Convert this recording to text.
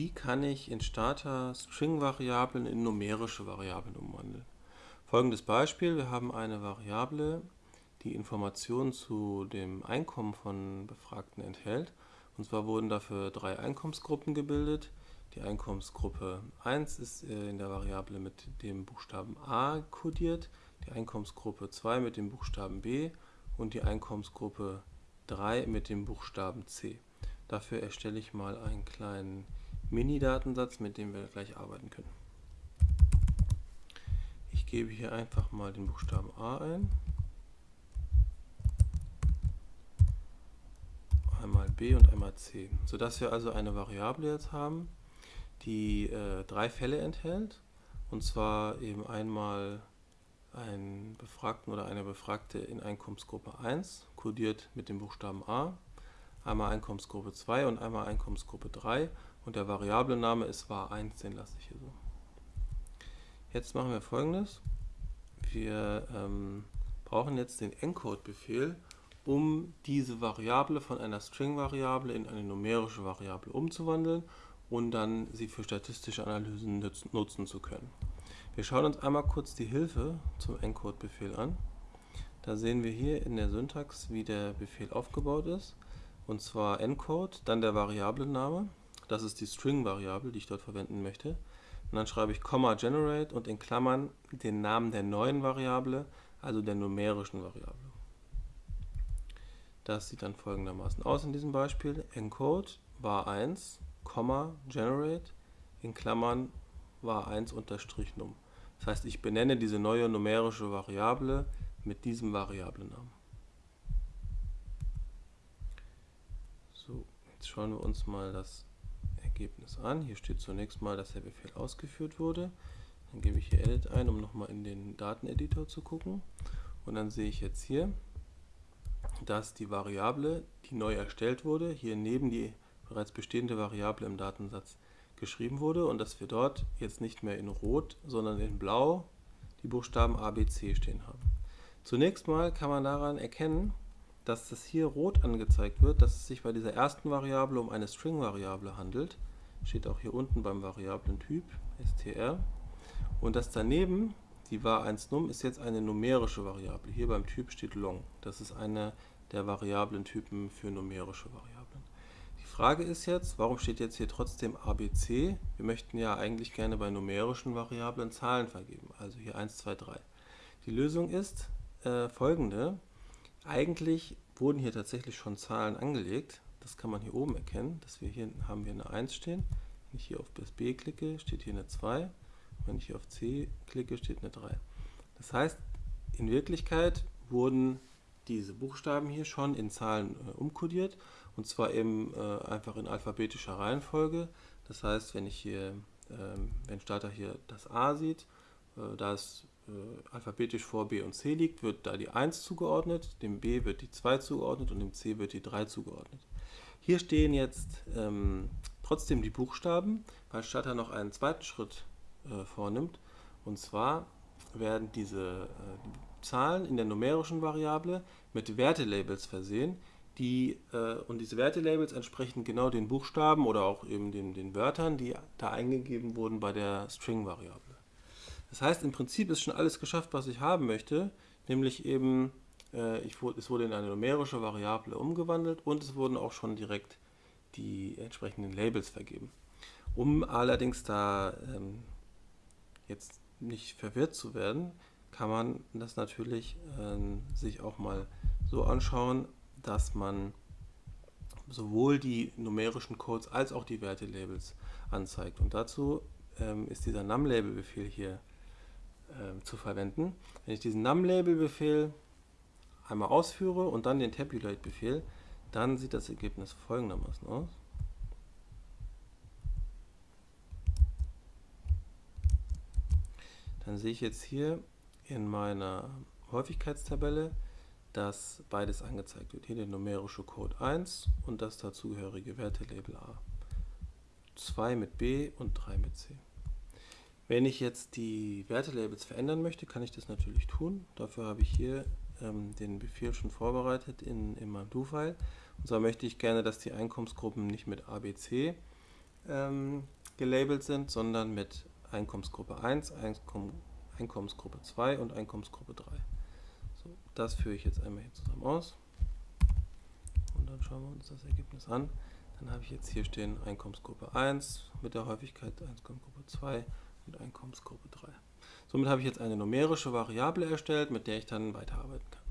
Wie kann ich in Starter String-Variablen in numerische Variablen umwandeln? Folgendes Beispiel. Wir haben eine Variable, die Informationen zu dem Einkommen von Befragten enthält. Und zwar wurden dafür drei Einkommensgruppen gebildet. Die Einkommensgruppe 1 ist äh, in der Variable mit dem Buchstaben a kodiert, die Einkommensgruppe 2 mit dem Buchstaben b und die Einkommensgruppe 3 mit dem Buchstaben c. Dafür erstelle ich mal einen kleinen Mini-Datensatz, mit dem wir gleich arbeiten können. Ich gebe hier einfach mal den Buchstaben a ein, einmal b und einmal c, sodass wir also eine Variable jetzt haben, die äh, drei Fälle enthält, und zwar eben einmal einen Befragten oder eine Befragte in Einkommensgruppe 1, kodiert mit dem Buchstaben a, einmal Einkommensgruppe 2 und einmal Einkommensgruppe 3 und der Variablename ist var1, den lasse ich hier so. Jetzt machen wir folgendes. Wir ähm, brauchen jetzt den Encode-Befehl, um diese Variable von einer String-Variable in eine numerische Variable umzuwandeln und dann sie für statistische Analysen nutzen zu können. Wir schauen uns einmal kurz die Hilfe zum Encode-Befehl an. Da sehen wir hier in der Syntax, wie der Befehl aufgebaut ist. Und zwar encode, dann der Variablename, das ist die String-Variable, die ich dort verwenden möchte. Und dann schreibe ich generate und in Klammern den Namen der neuen Variable, also der numerischen Variable. Das sieht dann folgendermaßen aus in diesem Beispiel. Encode var1, generate in Klammern var1 unterstrich num. Das heißt, ich benenne diese neue numerische Variable mit diesem Variablennamen. So, jetzt schauen wir uns mal das Ergebnis an. Hier steht zunächst mal, dass der Befehl ausgeführt wurde. Dann gebe ich hier Edit ein, um nochmal in den Dateneditor zu gucken. Und dann sehe ich jetzt hier, dass die Variable, die neu erstellt wurde, hier neben die bereits bestehende Variable im Datensatz geschrieben wurde und dass wir dort jetzt nicht mehr in Rot, sondern in Blau die Buchstaben A, B, C stehen haben. Zunächst mal kann man daran erkennen, dass das hier rot angezeigt wird, dass es sich bei dieser ersten Variable um eine String-Variable handelt. Steht auch hier unten beim Variablentyp str. Und das daneben, die var1num, ist jetzt eine numerische Variable. Hier beim Typ steht long. Das ist eine der Variablentypen für numerische Variablen. Die Frage ist jetzt, warum steht jetzt hier trotzdem abc? Wir möchten ja eigentlich gerne bei numerischen Variablen Zahlen vergeben, also hier 1, 2, 3. Die Lösung ist äh, folgende. Eigentlich wurden hier tatsächlich schon Zahlen angelegt. Das kann man hier oben erkennen, dass wir hier haben wir eine 1 stehen. Wenn ich hier auf das B klicke, steht hier eine 2. Wenn ich hier auf C klicke, steht eine 3. Das heißt, in Wirklichkeit wurden diese Buchstaben hier schon in Zahlen äh, umkodiert und zwar eben äh, einfach in alphabetischer Reihenfolge. Das heißt, wenn ich hier, äh, wenn Starter hier das A sieht, äh, da es äh, alphabetisch vor B und C liegt, wird da die 1 zugeordnet, dem B wird die 2 zugeordnet und dem C wird die 3 zugeordnet. Hier stehen jetzt ähm, trotzdem die Buchstaben, weil Starter noch einen zweiten Schritt äh, vornimmt. Und zwar werden diese äh, Zahlen in der numerischen Variable mit Wertelabels versehen, die, äh, und diese Wertelabels entsprechen genau den Buchstaben oder auch eben den, den Wörtern, die da eingegeben wurden bei der String-Variable. Das heißt, im Prinzip ist schon alles geschafft, was ich haben möchte, nämlich eben, äh, ich, es wurde in eine numerische Variable umgewandelt und es wurden auch schon direkt die entsprechenden Labels vergeben. Um allerdings da ähm, jetzt nicht verwirrt zu werden, kann man das natürlich äh, sich auch mal so anschauen, dass man sowohl die numerischen Codes als auch die Wertelabels anzeigt. Und dazu ähm, ist dieser num-Label-Befehl hier äh, zu verwenden. Wenn ich diesen num-Label-Befehl einmal ausführe und dann den Tabulate-Befehl, dann sieht das Ergebnis folgendermaßen aus. Dann sehe ich jetzt hier in meiner Häufigkeitstabelle, dass beides angezeigt wird. Hier der numerische Code 1 und das dazugehörige Wertelabel A. 2 mit B und 3 mit C. Wenn ich jetzt die Wertelabels verändern möchte, kann ich das natürlich tun. Dafür habe ich hier ähm, den Befehl schon vorbereitet in, in meinem Do-File. Und zwar möchte ich gerne, dass die Einkommensgruppen nicht mit ABC ähm, gelabelt sind, sondern mit Einkommensgruppe 1, Einkomm Einkommensgruppe 2 und Einkommensgruppe 3. So, das führe ich jetzt einmal hier zusammen aus. Und dann schauen wir uns das Ergebnis an. Dann habe ich jetzt hier stehen Einkommensgruppe 1 mit der Häufigkeit Einkommensgruppe 2 und Einkommensgruppe 3. Somit habe ich jetzt eine numerische Variable erstellt, mit der ich dann weiterarbeiten kann.